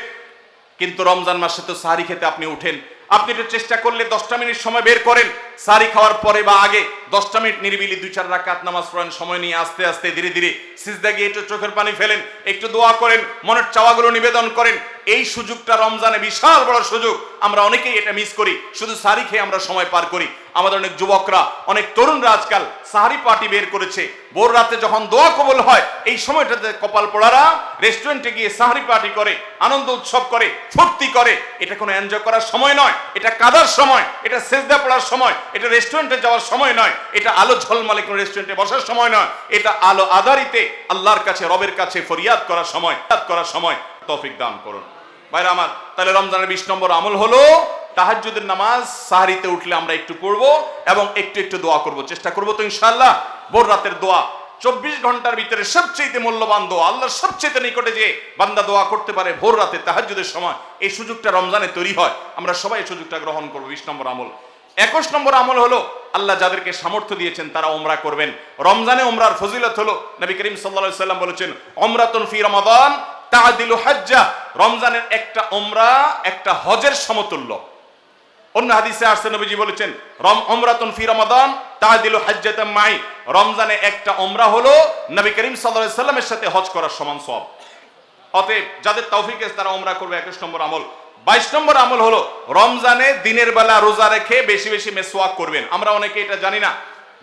কিন্তু রমজান মাসে তো সাহারি খেতে আপনি উঠেন আপনি একটু চেষ্টা করলে দশটা মিনিট সময় বের করেন। সারি খাওয়ার পরে বা আগে দশটা মিনিট নিরিবিলি দুই চার রাকাত নামাজ পড়েন, সময় নিয়ে আস্তে আস্তে ধীরে ধীরে সিজদা গিয়ে একটু চোখের পানি ফেলেন, একটু দোয়া করেন, মনের চাওয়াগুলো নিবেদন করেন। এই সুযোগটা রমজানে বিশাল বড় সুযোগ। আমরা অনেকেই এটা মিস করি। শুধু সারি খেয়ে আমরা সময় পার করি। আমাদের অনেক যুবকরা, অনেক তরুণরা আজকাল সাহারি পার্টি বের করেছে। ভোর রাতে যখন দোয়া কবল হয়, এই সময়টাতে কপাল পোড়ারা রেস্টুরেন্টে গিয়ে সাহারি পার্টি করে, আনন্দ উৎসব করে, ফুর্তি করে। এটা কোনো এনজয় করার সময় নয়। এটা কাদার সময়, এটা সেজদা পড়ার সময়, এটা রেস্টুরেন্টে যাওয়ার সময় নয়, এটা আলো ঝলমালে কোনো রেস্টুরেন্টে বসার সময় নয়, এটা আলো আধারিতে আল্লাহর কাছে, রবের কাছে ফরিয়াদ করার সময় করার সময় তৌফিক দান করুন। ভাইরা আমার, তাহলে রমজানের বিশ নম্বর আমল হলো, তাহাজ্জুদের নামাজ সাহারিতে উঠলে আমরা একটু পড়ব এবং একটু একটু দোয়া করব। চেষ্টা করব তো ইনশাআল্লাহ, ভোর রাতের দোয়া চব্বিশ ঘণ্টার ভিতরে সবচেয়ে মূল্যবান দোয়া, আল্লাহর সবচেয়ে নিকটে যে বান্দা দোয়া করতে পারে ভোর রাতে তাহাজ্জুদের সময়, এই সুযোগটা রমজানে তৈরি হয়। আমরা সবাই এই সুযোগটা গ্রহণ করব। বিশ নম্বর আমল। একুশ নম্বর আমল হলো, আল্লাহ যাদেরকে সামর্থ্য দিয়েছেন তারা ওমরা করবেন। রমজানে ওমরার ফজিলত হলো, নবী করিম সাল্লা সাল্লাম বলেছেন ওমরাতুন ফি রমাদান তাদিলু হাজ্জা। রমজানের একটা ওমরা একটা হজের সমতুল্য। অন্য হাদিসে আসছে, নবীজি বলেছেন, রম ওমরাতুন ফি রমাদান তাদিলু হাজ্জাতাম মাই। রমজানে একটা ওমরা হলো নবী করিম সাল্লাল্লাহু আলাইহি সাল্লামের সাথে হজ করার সমান সওয়াব। অতএব যাদের তৌফিক আছে তারা ওমরা করবে 21 নম্বর আমল। 22 নম্বর আমল হলো রমজানে দিনের বেলা রোজা রেখে বেশি বেশি মেসওয়াক করবেন। আমরা অনেকে এটা জানি না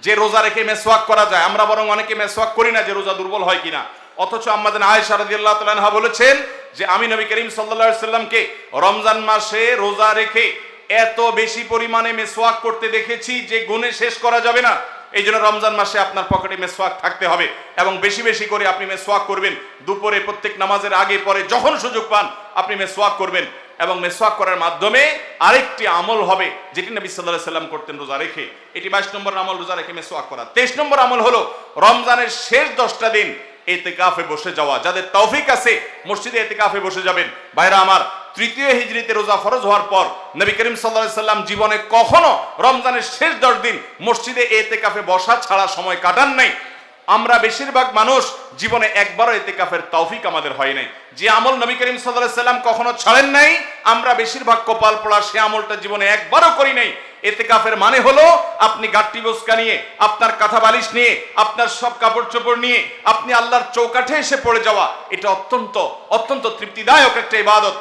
যে রোজা রেখে মেসওয়াক করা যায়। আমরা বরং অনেকে মেসওয়াক করি না যে রোজা দুর্বল হয় কিনা। অথচ আমাদের আয়েশা রাদিয়াল্লাহু তাআলা বলেছেন যে, আমি নবী করিম সাল্লাল্লাহু আলাইহি সাল্লামকে রমজান মাসে রোজা রেখে এত বেশি পরিমাণে মেসওয়াক করতে দেখেছি যে গুণে শেষ করা যাবে না। এই জন্য রমজান মাসে আপনার পকেটে মেসওয়াক থাকতে হবে এবং বেশি বেশি করে আপনি মেসওয়াক করবেন। দুপুরে প্রত্যেক নামাজের আগে, পরে যখন সুযোগ পান, আপনি মেসওয়াক করবেন এবং মেসওয়াক করার মাধ্যমে আরেকটি আমল হবে যেটি নবী আলাইহি সাল্লাম করতেন রোজা রেখে। এটি বাইশ নম্বর আমল রোজা রেখে মেসওয়াক করা। তেইশ নম্বর আমল হলো রমজানের শেষ দশটা দিন এতেকাফে বসে যাওয়া। যাদের তৌফিক আছে, মসজিদে এতেকাফে বসে যাবেন। ভাইরা আমার, তৃতীয় হিজরিতে রোজা ফরজ হওয়ার পর নবী করিম সাল্লাহ সাল্লাম জীবনে কখনো রমজানের শেষ দশ দিন মসজিদে এতেকাফে বসা ছাড়া সময় কাটান নাই। আমরা বেশিরভাগ মানুষ জীবনে একবারও এতেকাফের তৌফিক আমাদের হয় নাই। যে আমল নবী করিম সাল্লাহ সাল্লাম কখনো ছাড়েন নাই, আমরা বেশিরভাগ কপাল পড়া সে আমলটা জীবনে একবারও করি নাই। এতেকাফের মানে হলো, আপনি গাট্টি বস্কা নিয়ে, আপনার কাঁথা বালিশ নিয়ে, আপনার সব কাপড় চোপড় নিয়ে, আপনি আল্লাহর চৌকাঠে এসে পড়ে যাওয়া, এটা অত্যন্ত অত্যন্ত তৃপ্তিদায়ক একটা ইবাদত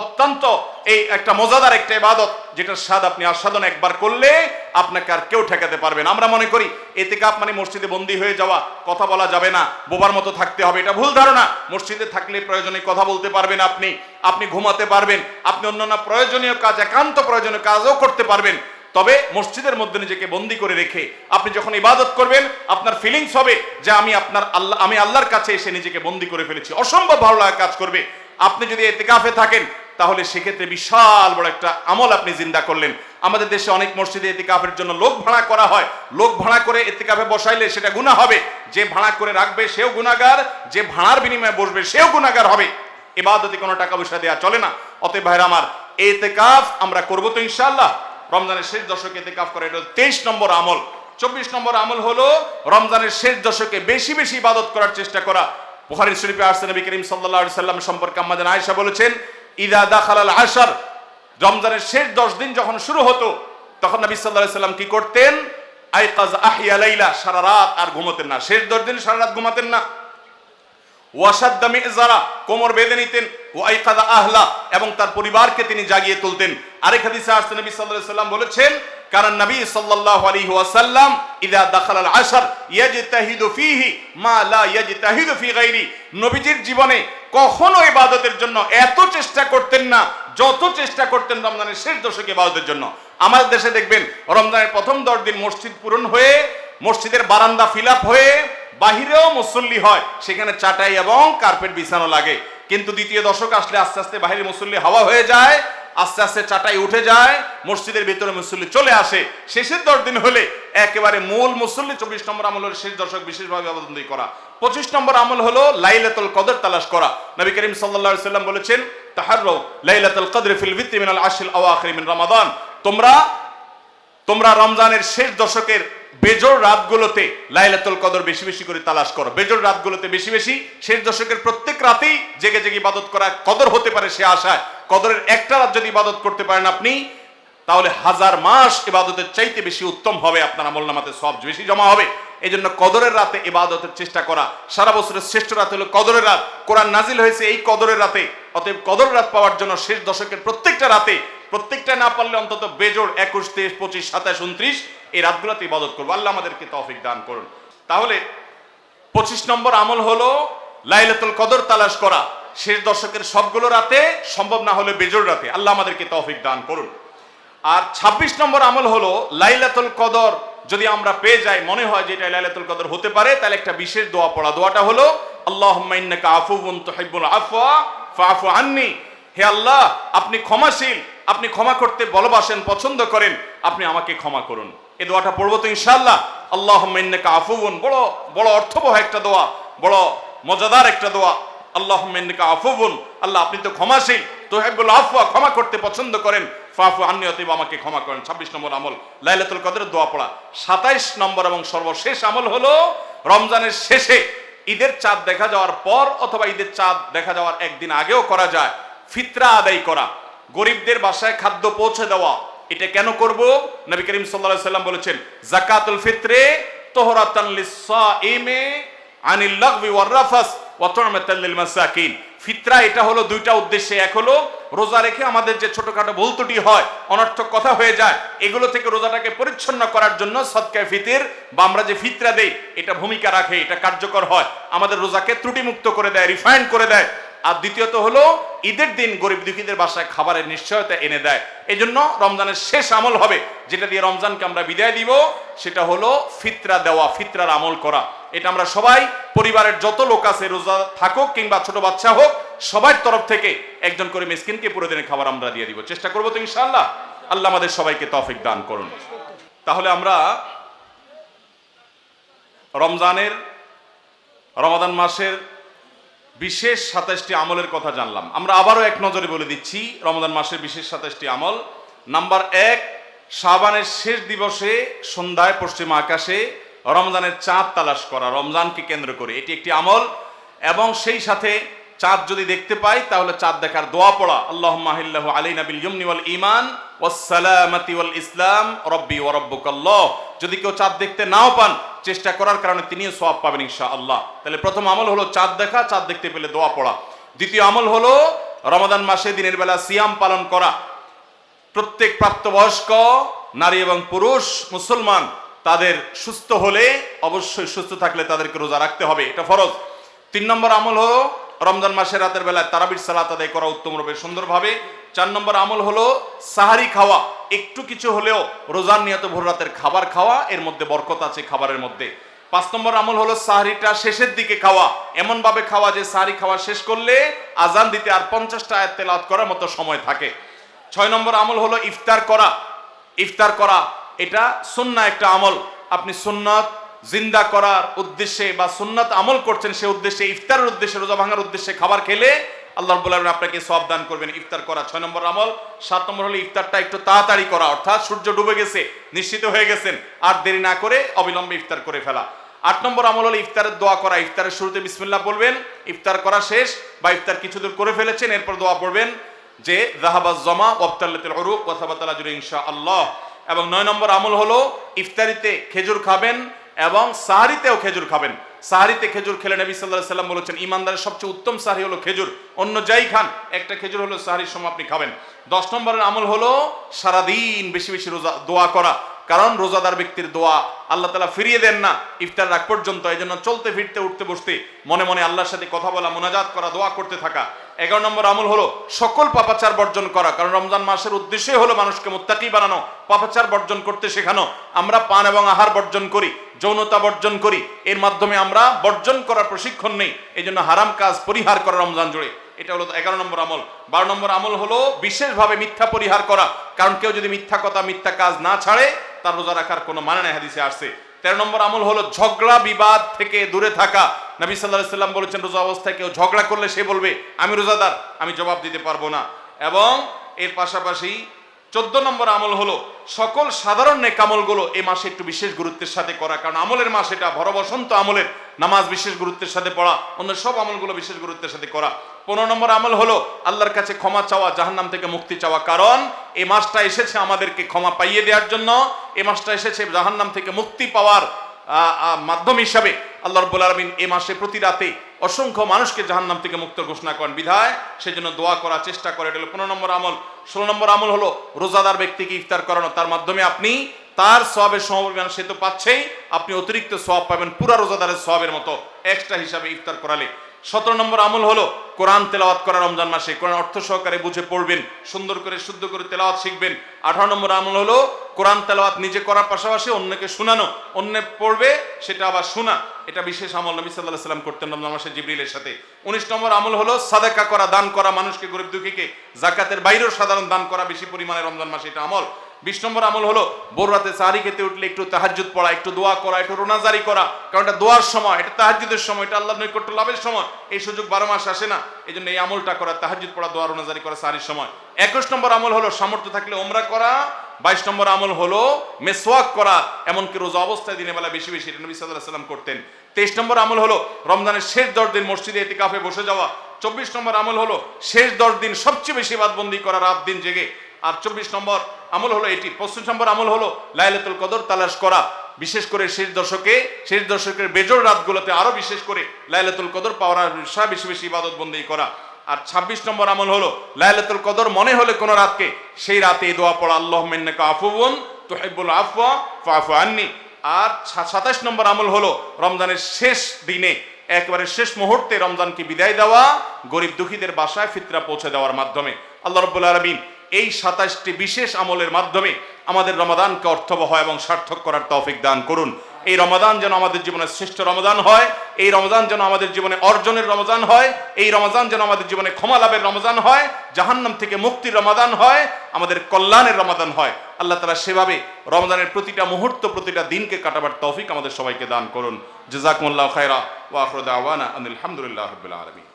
অত্যন্ত এই একটা মজাদার একটা ইবাদত যেটার স্বাদ আপনি আস্বাদন একবার করলে আপনাকে আর কেউ ঠেকাতে পারবেন আমরা মনে করি এতেকাফ মানে মসজিদে বন্দী হয়ে যাওয়া, কথা বলা যাবে না, বোবার মতো থাকতে হবে। এটা ভুল ধারণা। মসজিদে থাকলে প্রয়োজনে কথা বলতে পারবেন আপনি আপনি ঘুমাতে পারবেন, আপনি অন্যান্য প্রয়োজনীয় কাজ, একান্ত প্রয়োজনীয় কাজও করতে পারবেন। তবে মসজিদের মধ্যে নিজেকে বন্দি করে রেখে আপনি যখন ইবাদত করবেন, আপনার ফিলিংস হবে যে আমি আপনার আল্লাহ, আমি আল্লাহর কাছে এসে নিজেকে বন্দি করে ফেলেছি। অসম্ভব ভালো লাগা কাজ করবে। আপনি যদি এতেকাফে থাকেন তাহলে সেক্ষেত্রে বিশাল বড় একটা আমল আপনি জিন্দা করলেন। আমাদের দেশে অনেক মসজিদে এতিকাফের জন্য লোক ভাড়া করা হয়। লোক ভাড়া করে এতেকাফে বসাইলে সেটা গুনাহ হবে। যে ভাড়া করে রাখবে সেও গুনাহগার, যে ভাড়ার বিনিময়ে বসবে সেও গুনাহগার হবে। এবাদতে কোনো টাকা পয়সা দেওয়া চলে না। অতএব ভাইরা আমার, এতেকাফ আমরা করব তো ইনশাআল্লাহ। রমজানের শেষ দশকে এতেকাফ করে এটা তেইশ নম্বর আমল। চব্বিশ নম্বর আমল হলো রমজানের শেষ দশকে বেশি বেশি ইবাদত করার চেষ্টা করা। বুখারী শরীফে আসছে নবী করিম আলাইহি সাল্লাম সম্পর্কে আমাদের আয়েশা বলেছেন ইদা দাখালাল আশার। রমজানের শেষ দশ দিন যখন শুরু হতো, তখন নবী সাল্লাহ সাল্লাম কি করতেন? আইকাজ আহিয়া লাইলা, সারা রাত আর ঘুমাতেন না। শেষ দশ দিন সারা রাত ঘুমাতেন না। ওয়াসাদ্দা মিজারা, কোমর বেঁধে নিতেন, ওয়াইকাদা আহলা, এবং তার পরিবারকে তিনি জাগিয়ে তুলতেন। আরেক হাদিসে আসছে, নবী আলাইহি সাল্লাম বলেছেন কারণ নবী সাল্লাল্লাহু আলাইহি ওয়াসাল্লাম ইদা দাখাল আল আশর ইয়াজতাহিদু ফীহি মা লা ইয়াজতাহিদু ফি গায়রি নবীজির জীবনে কখনো ইবাদতের জন্য এত চেষ্টা করতেন না, যত চেষ্টা করতেন রমজানের শেষ দশকে ইবাদতের জন্য। আমাদের দেশে দেখবেন, রমজানের প্রথম দশ দিন মসজিদ পূরণ হয়ে, মসজিদের বারান্দা ফিল হয়ে বাহিরেও মুসল্লি হয়, সেখানে চাটাই এবং কার্পেট বিছানো লাগে। কিন্তু দ্বিতীয় দশক আসলে আস্তে আস্তে বাহিরে মুসল্লি হাওয়া হয়ে যায়, আস্তে আস্তে চাটাই উঠে যায়, মসজিদের ভিতরে মুসল্লি চলে আসে। শেষের দশ দিন হলে একেবারে মূল মুসল্লি চব্বিশ নম্বর আমল হলো শেষ দশক বিশেষভাবে আবেদন করা। পঁচিশ নম্বর আমল হলো লাইলাতুল কদর তালাশ করা। নবী করিম আলাইহি সাল্লাম বলেছেন, তাহাররাউ লাইলাতুল কদর ফিল ভিত্তি মিনাল আশিল আওয়াখির মিন রমাদান। তোমরা তোমরা রমজানের শেষ দশকের বেজোর রাতগুলোতে লাইলাতুল কদর বেশি বেশি করে তালাশ করো। বেজোর রাতগুলোতে বেশি বেশি শেষ দশকের প্রত্যেক রাতেই জেগে জেগে ইবাদত করা কদর হতে পারে সে আশায়। কদরের একটা রাত যদি ইবাদত করতে পারেন আপনি, তাহলে হাজার মাস ইবাদতের চাইতে বেশি উত্তম হবে আপনার আমল নামাতে, সব বেশি জমা হবে। এই জন্য কদরের রাতে ইবাদতের চেষ্টা করা। সারা বছরের শ্রেষ্ঠ রাত হলো কদরের রাত। কোরআন নাজিল হয়েছে এই কদরের রাতে। অতএব কদর রাত পাওয়ার জন্য শেষ দশকের প্রত্যেকটা রাতে, প্রত্যেকটা না পারলে অন্তত বেজোর একুশ, তেইশ, পঁচিশ, সাতাশ, উনত্রিশ এই রাতগুলোতে ইবাদত করব। আল্লাহ আমাদেরকে তৌফিক দান করুন। তাহলে পঁচিশ নম্বর আমল হলো লাইলাতুল কদর তালাশ করা। শেষ দশকের সবগুলো রাতে সম্ভব না হলে বেজোড় রাতে। আল্লাহ আমাদেরকে তৌফিক দান করুন। আর ২৬ নম্বর আমল হলো লাইলাতুল কদর। যদি আমরা পেয়ে যাই, মনে হয় যে এটা লাইলাতুল কদর হতে পারে, তাহলে একটা বিশেষ দোয়া পড়া। দোয়াটা হলো, আল্লাহুম্মা ইন্নাকা আফুউন তুহিব্বুল আফওয়া, ফাআফু আন্নি। হে আল্লাহ, আপনি ক্ষমাশীল, আপনি ক্ষমা করতে ভালোবাসেন, পছন্দ করেন, আপনি আমাকে ক্ষমা করুন। এই দোয়াটা পড়ব তো ইনশাআল্লাহ। আল্লাহুম্মা ইন্নাকা আফুউন, বড় বড় অর্থবহ একটা দোয়া, বড় মজাদার একটা দোয়া। আল্লাহুম্মা ইন্নাকা আফুউন, আল্লাহ আপনি তো ক্ষমাশীল, তুহিব্বুল আফওয়া, ক্ষমা করতে পছন্দ করেন। ফাফু আন্নি অতীব, আমাকে ক্ষমা করেন। ছাব্বিশ নম্বর আমল, লাইলাতুল কদরের দোয়া পড়া। সাতাইশ নম্বর এবং সর্বশেষ আমল হলো রমজানের শেষে ঈদের চাঁদ দেখা যাওয়ার পর অথবা ঈদের চাঁদ দেখা যাওয়ার একদিন আগেও করা যায়। ফিতরা আদায় করা। গরিবদের বাসায় খাদ্য পৌঁছে দেওয়া। এটা কেন করব? নবী করিম সাল্লাল্লাহু সাল্লাম বলেছেন, জাকাতুল ফিত্রে ফিতরা এটা দুইটা উদ্দেশ্যে। এক হলো রোজা রেখে আমাদের যে ছোটখাটো হয়, অনর্থক কথা হয়ে যায়, এগুলো থেকে রোজাটাকে পরিচ্ছন্ন করার জন্য বা আমরা যে ফিতরা দেই, এটা ভূমিকা রাখে, এটা কার্যকর হয়। আমাদের রোজাকে ত্রুটিমুক্ত করে দেয় রিফাইন্ড করে দেয়। আর দ্বিতীয়ত হলো, ঈদের দিন গরিব দুঃখীদের বাসায় খাবারের নিশ্চয়তা এনে দেয়। এই জন্য রমজানের শেষ আমল হবে, যেটা দিয়ে রমজানকে আমরা বিদায় দিব, সেটা হলো ফিতরা দেওয়া, ফিতরার আমল করা। এটা আমরা সবাই, পরিবারের যত লোক আছে, রোজা থাকুক কিংবা ছোট বাচ্চা হোক, সবার তরফ থেকে একজন করে মিসকিনকে পুরো দিনের খাবার আমরা দিয়ে দিব। চেষ্টা করব তো ইনশাআল্লাহ। আল্লাহ আমাদের সবাইকে তৌফিক দান করুন। তাহলে আমরা রমজানের, রমাদান মাসের বিশেষ সাতাশটি আমলের কথা জানলাম। আমরা আবারও এক নজরে বলে দিচ্ছি, রমজান মাসের বিশেষ সাতাশটি আমল। নাম্বার এক, শাবানের শেষ দিবসে সন্ধ্যায় পশ্চিম আকাশে রমজানের চাঁদ তালাশ করা, রমজানকে কেন্দ্র করে। এটি একটি আমল এবং সেই সাথে চাঁদ যদি দেখতে পাই, তাহলে চাঁদ দেখার দোয়া পড়া। আল্লাহ মাহিল্লাহ আলী নাবিল ইয়মনি ওয়াল ইমান ওয়াসসালামাতি ওয়াল ইসলাম, রব্বি ওয়া রব্বুকাল্লাহ যদি কেউ চাঁদ দেখতে নাও পান, চেষ্টা করার কারণে তিনিও সওয়াব পাবেন ইনশাআল্লাহ। তাহলে প্রথম আমল হলো চাঁদ দেখা, চাঁদ দেখতে পেলে দোয়া পড়া। দ্বিতীয় আমল হলো রমাদান মাসে দিনের বেলা সিয়াম পালন করা। প্রত্যেক প্রাপ্তবয়স্ক, নারী এবং পুরুষ, মুসলমান, তাদের সুস্থ হলে অবশ্যই সুস্থ থাকলে তাদেরকে রোজা রাখতে হবে, এটা ফরজ। তিন নম্বর আমল হলো রমজান মাসের রাতের বেলায় তারাবির সালাত আদায় করা উত্তম রূপে সুন্দরভাবে চার নম্বর আমল হলো সাহারি খাওয়া। একটু কিছু হলেও রোজার নিয়ত ভোর রাতের খাবার খাওয়া, এর মধ্যে বরকত আছে খাবারের মধ্যে। পাঁচ নম্বর আমল হলো সাহারিটা শেষের দিকে খাওয়া। এমন ভাবে খাওয়া যে সাহারি খাওয়া শেষ করলে আজান দিতে আর পঞ্চাশটা আয়াত তেলাওয়াত করার মতো সময় থাকে। ছয় নম্বর আমল হলো ইফতার করা। ইফতার করা, এটা সুন্না একটা আমল। আপনি সুন্নত জিন্দা করার উদ্দেশ্যে বা সুন্নত আমল করছেন সে উদ্দেশ্যে, ইফতারের উদ্দেশ্যে, রোজা ভাঙার উদ্দেশ্যে খাবার খেলে আল্লাহ আলামিন আপনাকে সব দান করবেন। ইফতার করা ছয় নম্বর আমল। সাত নম্বর হলো ইফতারটা একটু তাড়াতাড়ি করা। অর্থাৎ সূর্য ডুবে গেছে, নিশ্চিত হয়ে গেছেন, আর দেরি না করে অবিলম্বে ইফতার করে ফেলা। আট নম্বর আমল হলো ইফতারের দোয়া করা। ইফতারের শুরুতে বিসমিল্লাহ বলবেন, ইফতার করা শেষ বা ইফতার কিছু দূর করে ফেলেছেন, এরপর দোয়া পড়বেন যে জাহাবাজ জমা ওয়াবতাল্লাতুল উরুক ওয়া সাবাতাল আজরু ইনশাআল্লাহ। এবং নয় নম্বর আমল হলো ইফতারিতে খেজুর খাবেন এবং সাহারিতেও খেজুর খাবেন। সাহারিতে খেজুর খেলে নবী সাল্লাহ সাল্লাম বলেছেন, ইমানদারের সবচেয়ে উত্তম সাহারি হলো খেজুর। অন্য যাই খান, একটা খেজুর হলো সাহারির সময় আপনি খাবেন। দশ নম্বরের আমল হলো সারাদিন বেশি বেশি রোজা দোয়া করা। কারণ রোজাদার ব্যক্তির দোয়া আল্লাহ তালা ফিরিয়ে দেন না, ইফতার রাখ পর্যন্ত। এই জন্য চলতে, ফিরতে, উঠতে, বসতে, মনে মনে আল্লাহর সাথে কথা বলা, মোনাজাত করা, দোয়া করতে থাকা। এগারো নম্বর আমল হলো সকল পাপাচার বর্জন করা। কারণ রমজান মাসের উদ্দেশ্যই হলো মানুষকে মুত্তাকি বানানো, পাপাচার বর্জন করতে শেখানো। আমরা পান এবং আহার বর্জন করি, যৌনতা বর্জন করি। এর মাধ্যমে আমরা বর্জন করার প্রশিক্ষণ নেই। এই জন্য হারাম কাজ পরিহার করা রমজান জুড়ে। এটা হলো এগারো নম্বর আমল। বারো নম্বর আমল হলো বিশেষভাবে মিথ্যা পরিহার করা। কারণ কেউ যদি মিথ্যা কথা, মিথ্যা কাজ না ছাড়ে তার রোজা রাখার কোনো মানে নাই হাদিসে আসছে। তেরো নম্বর আমল হলো ঝগড়া, বিবাদ থেকে দূরে থাকা। নবী সাল্লাহ সাল্লাম বলেছেন, রোজা অবস্থায় কেউ ঝগড়া করলে সে বলবে, আমি রোজাদার, আমি জবাব দিতে পারব না। এবং এর পাশাপাশি চোদ্দ নম্বর আমল হলো, সকল সাধারণ নেক নেকামলগুলো এই মাসে একটু বিশেষ গুরুত্বের সাথে করা। কারণ আমলের মাস এটা ভর বসন্ত আমলের নামাজ বিশেষ গুরুত্বের সাথে পড়া, অন্য সব আমলগুলো বিশেষ গুরুত্বের সাথে করা। পনেরো নম্বর আমল হলো, আল্লাহর কাছে ক্ষমা চাওয়া, জাহান্নাম থেকে মুক্তি চাওয়া। কারণ এই মাসটা এসেছে আমাদেরকে ক্ষমা পাইয়ে দেওয়ার জন্য। এই মাসটা এসেছে জাহান্নাম থেকে মুক্তি পাওয়ার মাধ্যম হিসাবে আল্লাহ রব্বুল আলমিন এ মাসে প্রতি রাতে অসংখ্য মানুষকে জাহান্নাম থেকে মুক্ত ঘোষণা করেন। বিধায় সেজন্য দোয়া করার চেষ্টা করে। এটা হলো পনেরো নম্বর আমল। ষোলো নম্বর আমল হলো রোজাদার ব্যক্তিকে ইফতার করানো। তার মাধ্যমে আপনি তার সবের সমপরিমাণ সে তো পাচ্ছেই, আপনি অতিরিক্ত সব পাবেন, পুরা রোজাদারের সবের মতো। এক্সট্রা হিসাবে ইফতার করালে। সতেরো নম্বর আমল হলো কোরআন তেলাওয়াত করা রমজান মাসে। কোরআন অর্থ সহকারে বুঝে পড়বেন, সুন্দর করে, শুদ্ধ করে তেলাওয়াত শিখবেন। আঠারো নম্বর আমল হলো কোরআন তেলাওয়াত নিজে করার পাশাপাশি অন্যকে শোনানো। অন্য পড়বে, সেটা আবার শোনা। এটা বিশেষ আমল নবী সাল্লাহ সাল্লাম করতেন রমজান মাসে জিবরিলের সাথে। উনিশ নম্বর আমল হলো সাদাকা করা, দান করা মানুষকে, গরিব দুঃখীকে। জাকাতের বাইরেও সাধারণ দান করা, বেশি পরিমাণে রমজান মাসে এটা আমল। বিশ নম্বর আমল হলো, ভোর রাতে সাহারি খেতে উঠলে একটু তাহাজ্জুদ পড়া, একটু দোয়া করা, একটু রোনাজারি করা। কারণ এটা দোয়ার সময়, এটা তাহাজ্জুদের সময়, এটা আল্লাহ নৈকট্য লাভের সময়। এই সুযোগ বারো মাস আসে না, এই এই আমলটা করা, তাহাজ্জুদ পড়া, দোয়া রোনাজারি করা, সাহারির সময়। একুশ নম্বর আমল হলো, সামর্থ্য থাকলে ওমরা করা। বাইশ নম্বর আমল হলো, মেসওয়াক করা, এমনকি রোজা অবস্থায় দিনের বেলা বেশি বেশি নবী সাল্লাহ সাল্লাম করতেন। তেইশ নম্বর আমল হলো, রমজানের শেষ দশ দিন মসজিদে এটি কাফে বসে যাওয়া। চব্বিশ নম্বর আমল হলো, শেষ দশ দিন সবচেয়ে বেশি বাদবন্দি করা, রাত দিন জেগে। আর চব্বিশ নম্বর আমল হলো এটি। পঁচিশ নম্বর আমল হলো লাইলাতুল কদর তালাশ করা। বিশেষ করে শেষ দশকে, শেষ দশকের বেজর রাতগুলোতে আরও বিশেষ করে লাইলাতুল কদর পাওয়ার বেশি বেশি ইবাদত বন্দি করা। আর ২৬ নম্বর আমল হলো লাইলাতুল কদর মনে হলে কোনো রাতকে, সেই রাতে দোয়া পড়া আল্লাহ মিন্নাকা আফুবুন তুহিব্বুল আফওয়া ফাফু আননি। আর সাতাশ নম্বর আমল হলো রমজানের শেষ দিনে, একবারে শেষ মুহূর্তে রমজানকে বিদায় দেওয়া, গরিব দুঃখীদের বাসায় ফিতরা পৌঁছে দেওয়ার মাধ্যমে। আল্লাহ রব্বুল আলমিন এই সাতাশটি বিশেষ আমলের মাধ্যমে আমাদের রমাদানকে অর্থবহ এবং সার্থক করার তৌফিক দান করুন। এই রমাদান যেন আমাদের জীবনে শ্রেষ্ঠ রমাদান হয়, এই রমজান যেন আমাদের জীবনে অর্জনের রমজান হয়, এই রমজান যেন আমাদের জীবনে ক্ষমা লাভের রমজান হয়, জাহান্নাম থেকে মুক্তির রমাদান হয়, আমাদের কল্যাণের রমাদান হয়। আল্লাহ তালা সেভাবে রমজানের প্রতিটা মুহূর্ত, প্রতিটা দিনকে কাটাবার তৌফিক আমাদের সবাইকে দান করুন। জাজাকুমুল্লাহ খায়রা ওয়া আখরুদ আওয়ানা আলহামদুলিল্লাহ রাব্বিল আলামিন।